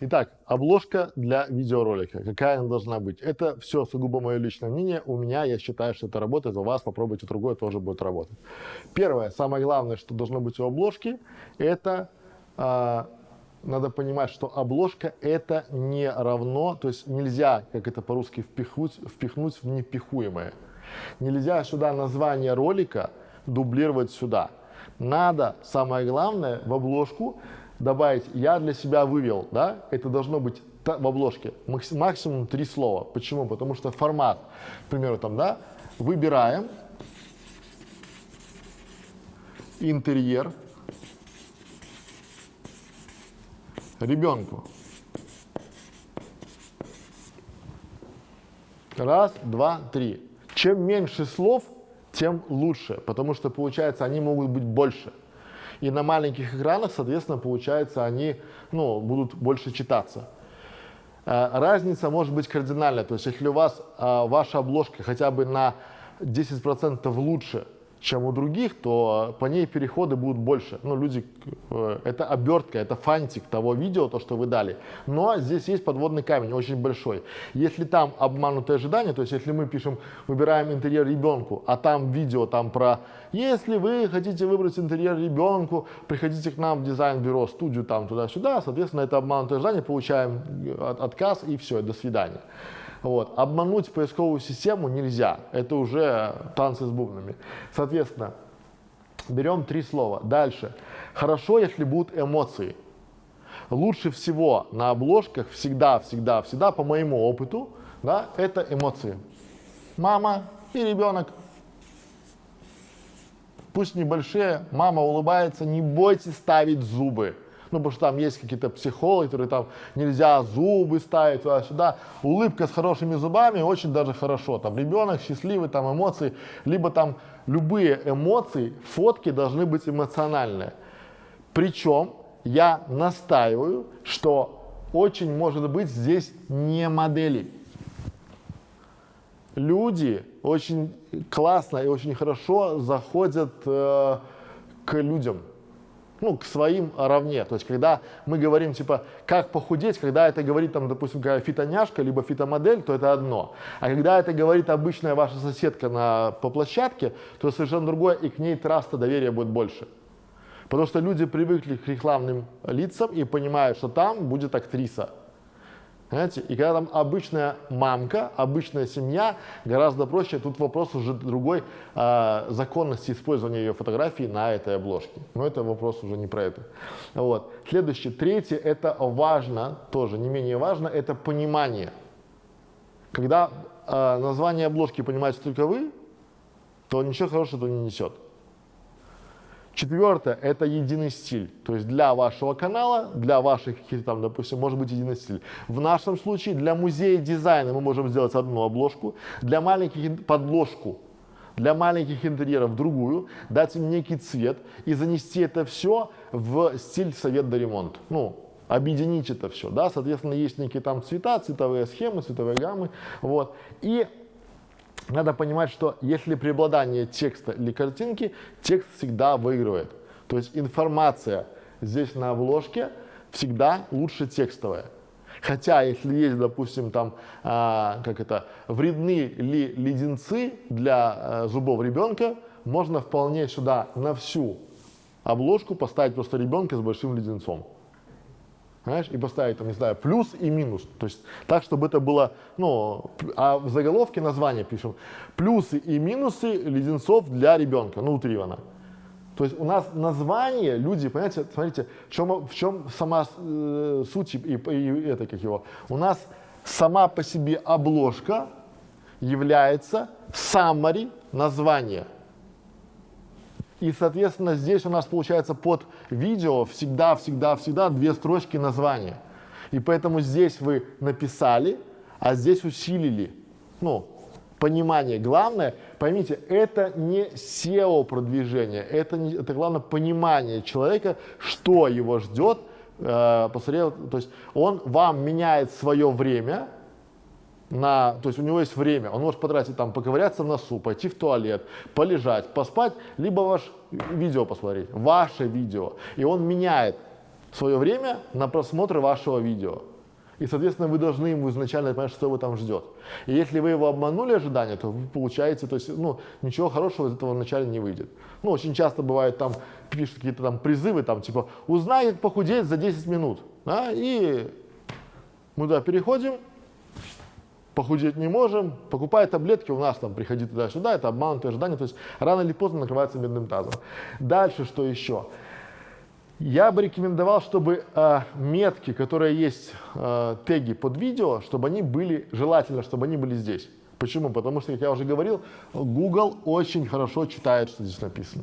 Итак, обложка для видеоролика. Какая она должна быть? Это все сугубо мое личное мнение. У меня, я считаю, что это работает. У вас попробуйте другое, тоже будет работать. Первое, самое главное, что должно быть у обложки, это э, надо понимать, что обложка это не равно, то есть нельзя, как это по-русски, впихнуть, впихнуть в невпихуемое. Нельзя сюда название ролика дублировать сюда. Надо, самое главное, в обложку добавить «я для себя вывел», да, это должно быть в обложке максимум три слова. Почему? Потому что формат, к примеру, там, да, выбираем интерьер ребенку. Раз, два, три. Чем меньше слов, тем лучше, потому что, получается, они могут быть больше. И на маленьких экранах, соответственно, получается, они ну, будут больше читаться. Э, разница может быть кардинальная. То есть, если у вас э, ваша обложка хотя бы на 10% лучше, чем у других, то по ней переходы будут больше. Ну, люди, э, это обертка, это фантик того видео, то, что вы дали. Но здесь есть подводный камень, очень большой. Если там обманутые ожидания, то есть если мы пишем, выбираем интерьер ребенку, а там видео там про, если вы хотите выбрать интерьер ребенку, приходите к нам в дизайн-бюро, студию там туда-сюда, соответственно, это обманутое ожидание, получаем э, отказ и все, до свидания. Вот. Обмануть поисковую систему нельзя, это уже танцы с бубнами. Соответственно, берем три слова. Дальше. Хорошо, если будут эмоции. Лучше всего на обложках всегда, всегда, всегда, по моему опыту, да, это эмоции. Мама и ребенок. Пусть небольшие, мама улыбается, не бойтесь ставить зубы ну, потому что там есть какие-то психологи, которые там нельзя зубы ставить туда-сюда. Улыбка с хорошими зубами очень даже хорошо. Там ребенок счастливый, там эмоции, либо там любые эмоции, фотки должны быть эмоциональные. Причем я настаиваю, что очень может быть здесь не модели. Люди очень классно и очень хорошо заходят э, к людям ну, к своим равне. То есть, когда мы говорим, типа, как похудеть, когда это говорит, там, допустим, какая фитоняшка, либо фитомодель, то это одно. А когда это говорит обычная ваша соседка на, по площадке, то совершенно другое, и к ней траста доверия будет больше. Потому что люди привыкли к рекламным лицам и понимают, что там будет актриса. Понимаете? И когда там обычная мамка, обычная семья, гораздо проще. Тут вопрос уже другой э, законности использования ее фотографии на этой обложке. Но это вопрос уже не про это. Вот. Следующее, третье, это важно, тоже не менее важно, это понимание. Когда э, название обложки понимаете только вы, то ничего хорошего это не несет. Четвертое – это единый стиль. То есть для вашего канала, для ваших каких-то там, допустим, может быть единый стиль. В нашем случае для музея дизайна мы можем сделать одну обложку, для маленьких – подложку, для маленьких интерьеров другую, дать им некий цвет и занести это все в стиль совет до ремонт. Ну, объединить это все, да, соответственно, есть некие там цвета, цветовые схемы, цветовые гаммы, вот, и надо понимать, что если преобладание текста или картинки, текст всегда выигрывает. То есть информация здесь на обложке всегда лучше текстовая. Хотя, если есть, допустим, там, а, как это, вредны ли леденцы для а, зубов ребенка, можно вполне сюда на всю обложку поставить просто ребенка с большим леденцом знаешь, и поставить, там, не знаю, плюс и минус. То есть так, чтобы это было, ну, а в заголовке название пишем плюсы и минусы леденцов для ребенка, ну, утрированно. То есть у нас название, люди, понимаете, смотрите, в чем, в чем сама э, суть и, и это как его. У нас сама по себе обложка является summary названия. И, соответственно, здесь у нас получается под видео всегда, всегда, всегда две строчки названия. И поэтому здесь вы написали, а здесь усилили. Ну, понимание. Главное, поймите, это не SEO продвижение, это, это главное понимание человека, что его ждет. Э, посмотрел, то есть он вам меняет свое время, на, то есть у него есть время, он может потратить там, поковыряться в носу, пойти в туалет, полежать, поспать, либо ваш видео посмотреть, ваше видео. И он меняет свое время на просмотр вашего видео. И, соответственно, вы должны ему изначально понять, что его там ждет. И если вы его обманули ожидания, то вы получаете, то есть, ну, ничего хорошего из этого вначале не выйдет. Ну, очень часто бывает там, пишут какие-то там призывы, там, типа, узнай, как похудеть за 10 минут. Да? И мы туда переходим, похудеть не можем, покупай таблетки, у нас там приходи туда-сюда, это обманутые ожидания, то есть рано или поздно накрывается медным тазом. Дальше что еще? Я бы рекомендовал, чтобы э, метки, которые есть, э, теги под видео, чтобы они были, желательно, чтобы они были здесь. Почему? Потому что, как я уже говорил, Google очень хорошо читает, что здесь написано.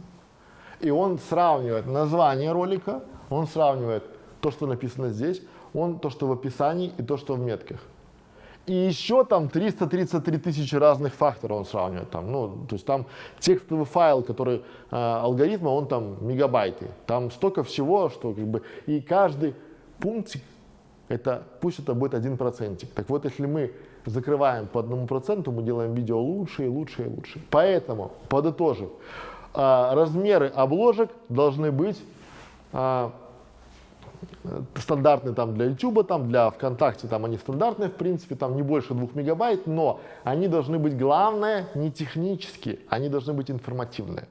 И он сравнивает название ролика, он сравнивает то, что написано здесь, он то, что в описании и то, что в метках. И еще там 333 тысячи разных факторов он сравнивает. Там, ну, то есть там текстовый файл, который э, алгоритма, он там мегабайты. Там столько всего, что как бы и каждый пунктик, это, пусть это будет один процентик. Так вот, если мы закрываем по одному проценту, мы делаем видео лучше и лучше и лучше. Поэтому, подытожив, э, размеры обложек должны быть э, стандартные там для YouTube, там для ВКонтакте, там они стандартные, в принципе, там не больше двух мегабайт, но они должны быть, главное, не технические, они должны быть информативные.